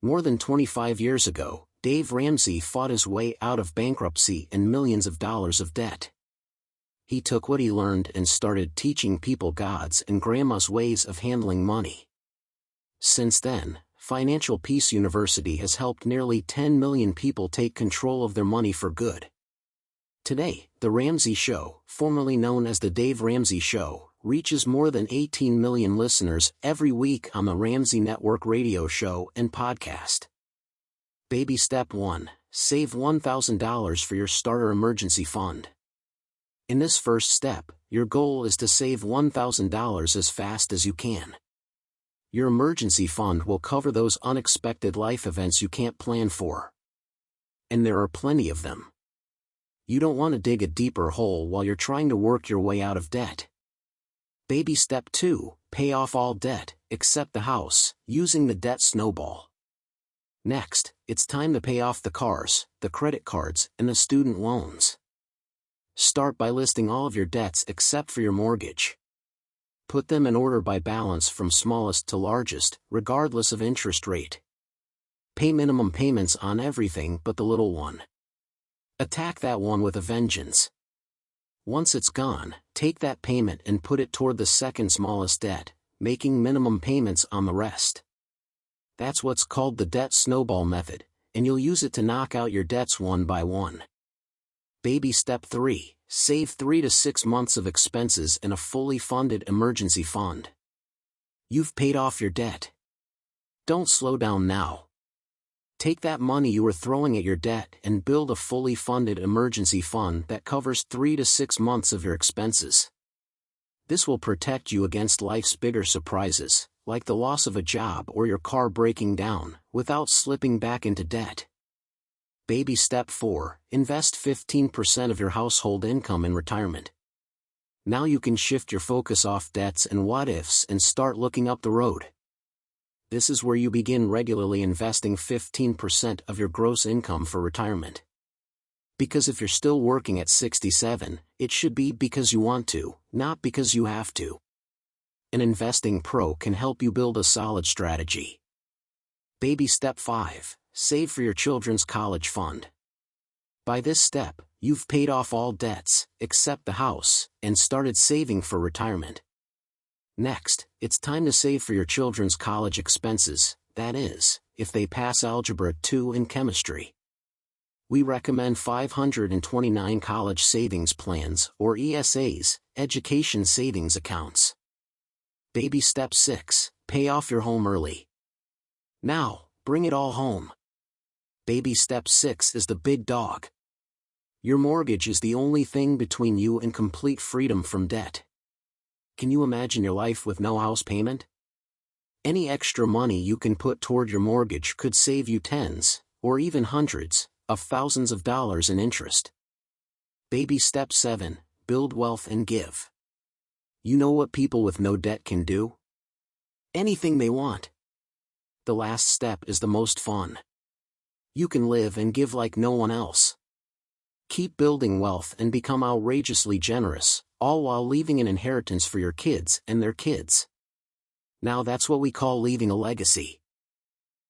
More than 25 years ago, Dave Ramsey fought his way out of bankruptcy and millions of dollars of debt. He took what he learned and started teaching people God's and Grandma's ways of handling money. Since then, Financial Peace University has helped nearly 10 million people take control of their money for good. Today, The Ramsey Show, formerly known as The Dave Ramsey Show, reaches more than 18 million listeners every week on the Ramsey Network radio show and podcast. Baby Step 1 Save $1,000 for your starter emergency fund. In this first step, your goal is to save $1,000 as fast as you can. Your emergency fund will cover those unexpected life events you can't plan for. And there are plenty of them. You don't want to dig a deeper hole while you're trying to work your way out of debt. Baby step 2 Pay off all debt, except the house, using the debt snowball. Next, it's time to pay off the cars, the credit cards, and the student loans. Start by listing all of your debts except for your mortgage. Put them in order by balance from smallest to largest, regardless of interest rate. Pay minimum payments on everything but the little one. Attack that one with a vengeance. Once it's gone, take that payment and put it toward the second smallest debt, making minimum payments on the rest. That's what's called the debt snowball method, and you'll use it to knock out your debts one by one. Baby step 3 Save 3 to 6 months of expenses in a fully funded emergency fund. You've paid off your debt. Don't slow down now. Take that money you were throwing at your debt and build a fully funded emergency fund that covers three to six months of your expenses. This will protect you against life's bigger surprises, like the loss of a job or your car breaking down, without slipping back into debt. Baby Step 4 Invest 15% of your household income in retirement. Now you can shift your focus off debts and what ifs and start looking up the road this is where you begin regularly investing 15% of your gross income for retirement. Because if you're still working at 67, it should be because you want to, not because you have to. An investing pro can help you build a solid strategy. Baby Step 5 Save for your children's college fund. By this step, you've paid off all debts, except the house, and started saving for retirement. Next, it's time to save for your children's college expenses, that is, if they pass Algebra 2 in chemistry. We recommend 529 college savings plans or ESAs, education savings accounts. Baby step 6, pay off your home early. Now, bring it all home. Baby step 6 is the big dog. Your mortgage is the only thing between you and complete freedom from debt. Can you imagine your life with no house payment? Any extra money you can put toward your mortgage could save you tens, or even hundreds, of thousands of dollars in interest. Baby Step 7 Build Wealth and Give. You know what people with no debt can do? Anything they want. The last step is the most fun. You can live and give like no one else. Keep building wealth and become outrageously generous, all while leaving an inheritance for your kids and their kids. Now that's what we call leaving a legacy.